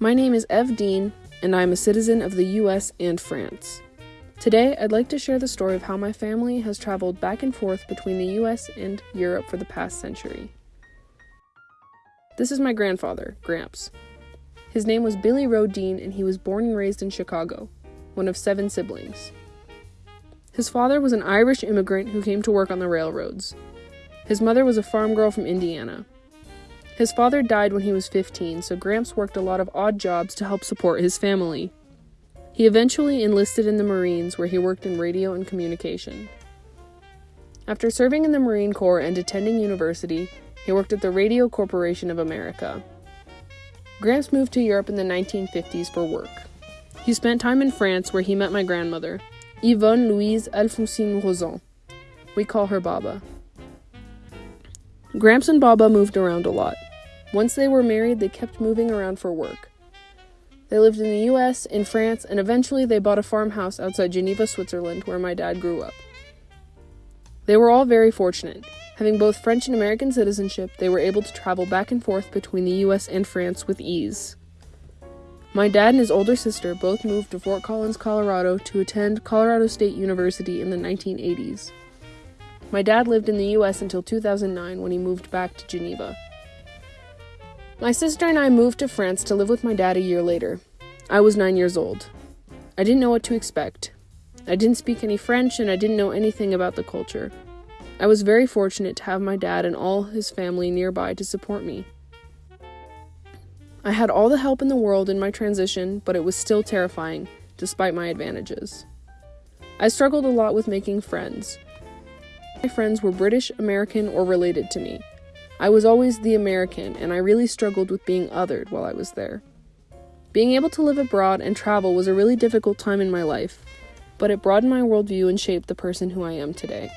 My name is Ev Dean, and I am a citizen of the US and France. Today, I'd like to share the story of how my family has traveled back and forth between the US and Europe for the past century. This is my grandfather, Gramps. His name was Billy Rowe Dean, and he was born and raised in Chicago, one of seven siblings. His father was an Irish immigrant who came to work on the railroads. His mother was a farm girl from Indiana. His father died when he was 15, so Gramps worked a lot of odd jobs to help support his family. He eventually enlisted in the Marines, where he worked in radio and communication. After serving in the Marine Corps and attending university, he worked at the Radio Corporation of America. Gramps moved to Europe in the 1950s for work. He spent time in France, where he met my grandmother, Yvonne Louise Alphonsine Rosan. We call her Baba. Gramps and Baba moved around a lot. Once they were married, they kept moving around for work. They lived in the US, in France, and eventually they bought a farmhouse outside Geneva, Switzerland, where my dad grew up. They were all very fortunate. Having both French and American citizenship, they were able to travel back and forth between the US and France with ease. My dad and his older sister both moved to Fort Collins, Colorado to attend Colorado State University in the 1980s. My dad lived in the US until 2009 when he moved back to Geneva. My sister and I moved to France to live with my dad a year later. I was nine years old. I didn't know what to expect. I didn't speak any French and I didn't know anything about the culture. I was very fortunate to have my dad and all his family nearby to support me. I had all the help in the world in my transition, but it was still terrifying, despite my advantages. I struggled a lot with making friends. My friends were British, American, or related to me. I was always the American, and I really struggled with being othered while I was there. Being able to live abroad and travel was a really difficult time in my life, but it broadened my worldview and shaped the person who I am today.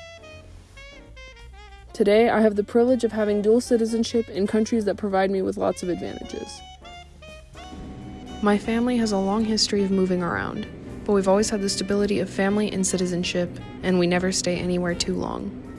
Today, I have the privilege of having dual citizenship in countries that provide me with lots of advantages. My family has a long history of moving around, but we've always had the stability of family and citizenship, and we never stay anywhere too long.